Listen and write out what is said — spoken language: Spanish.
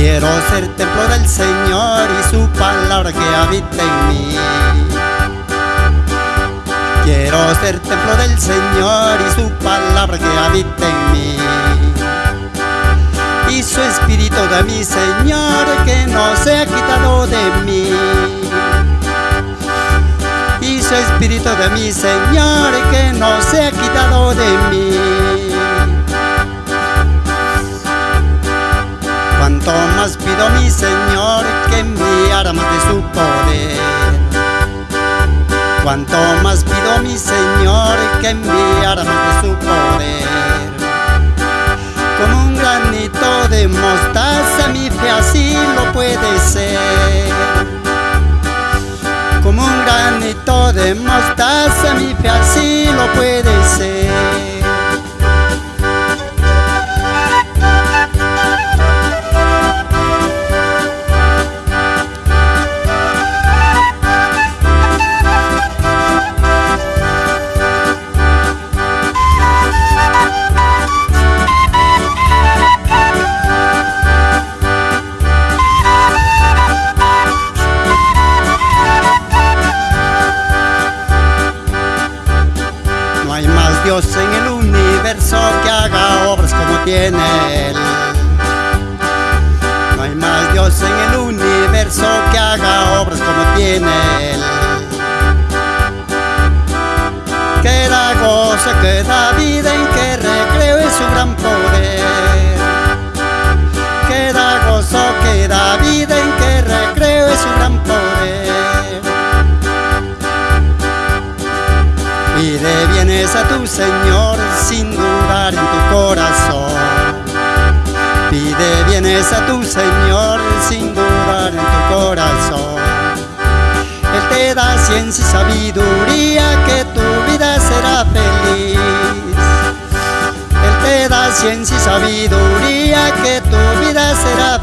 Quiero ser templo del Señor y su palabra que habita en mí. Quiero ser templo del Señor y su palabra que habita en mí. Y su espíritu de mi Señor que no se ha quitado de mí. Y su espíritu de mi Señor que no se ha quitado de mí. Más de su poder. Cuanto más pido mi Señor que enviara más de su poder. Como un granito de mostaza mi fe así lo puede ser. Como un granito de mostaza tiene Él. No hay más Dios en el universo que haga obras como tiene Él. Que da gozo, que da vida, en que recreo es su gran poder. Que da gozo, que da vida, en que recreo es su gran poder. Pide bienes a tu Señor Pide bienes a tu Señor sin dudar en tu corazón. Él te da ciencia y sabiduría que tu vida será feliz. Él te da ciencia y sabiduría que tu vida será